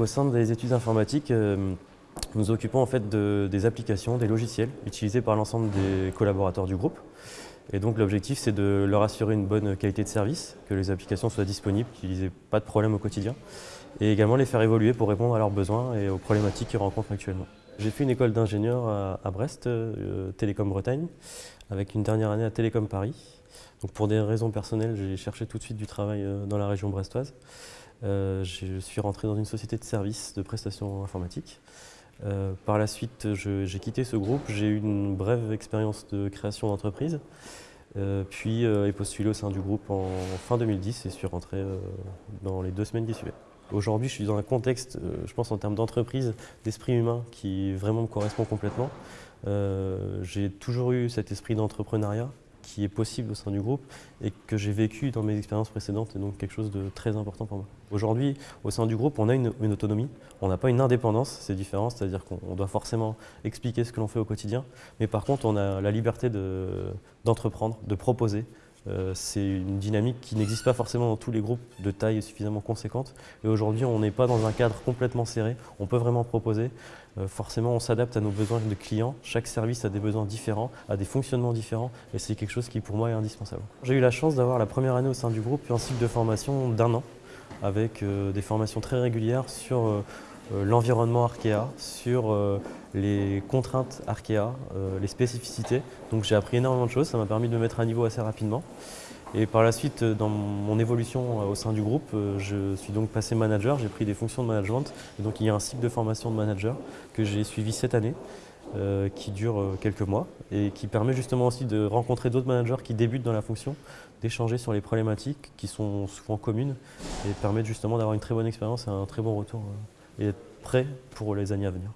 au sein des études informatiques, nous nous occupons en fait de, des applications, des logiciels utilisés par l'ensemble des collaborateurs du groupe. Et donc l'objectif c'est de leur assurer une bonne qualité de service, que les applications soient disponibles, qu'ils n'aient pas de problème au quotidien, et également les faire évoluer pour répondre à leurs besoins et aux problématiques qu'ils rencontrent actuellement. J'ai fait une école d'ingénieur à, Brest, euh, Télécom Bretagne, avec une dernière année à Télécom Paris. Donc pour des raisons personnelles, j'ai cherché tout de suite du travail euh, dans la région brestoise. Euh, je suis rentré dans une société de services de prestations informatiques. Par la suite, j'ai quitté ce groupe, j'ai eu une brève expérience de création d'entreprise, puis ai postulé au sein du groupe en, fin 2010 et suis rentré dans les deux semaines qui suivaient. Aujourd'hui, je suis dans un contexte, euh, je pense en termes d'entreprise, d'esprit humain qui vraiment me correspond complètement. Euh, j'ai toujours eu cet esprit d'entrepreneuriat qui est possible au sein du groupe et que j'ai vécu dans mes expériences précédentes et donc quelque chose de très important pour moi. Aujourd'hui, au sein du groupe, on a une, autonomie, on n'a pas une indépendance, c'est différent, c'est-à-dire qu'on doit forcément expliquer ce que l'on fait au quotidien, mais par contre, on a la liberté d'entreprendre, de proposer, euh, c'est une dynamique qui n'existe pas forcément dans tous les groupes de taille suffisamment conséquente. Et aujourd'hui, on n'est pas dans un cadre complètement serré. On peut vraiment proposer. Euh, forcément, on s'adapte à nos besoins de clients. Chaque service a des besoins différents, a des fonctionnements différents. Et c'est quelque chose qui, pour moi, est indispensable. J'ai eu la chance d'avoir la première année au sein du groupe un cycle de formation d'un an avec euh, des formations très régulières sur l'environnement Arkea, sur euh, les contraintes Arkea, euh, les spécificités. Donc j'ai appris énormément de choses, ça m'a permis de me mettre à niveau assez rapidement. Et par la suite, dans mon évolution au sein du groupe, je suis donc passé manager, j'ai pris des fonctions de management. Et donc il y a un cycle de formation de manager que j'ai suivi cette année, qui dure quelques mois et qui permet justement aussi de rencontrer d'autres managers qui débutent dans la fonction, d'échanger sur les problématiques qui sont souvent communes et permettre justement d'avoir une très bonne expérience et un très bon retour et être prêt pour les années à venir.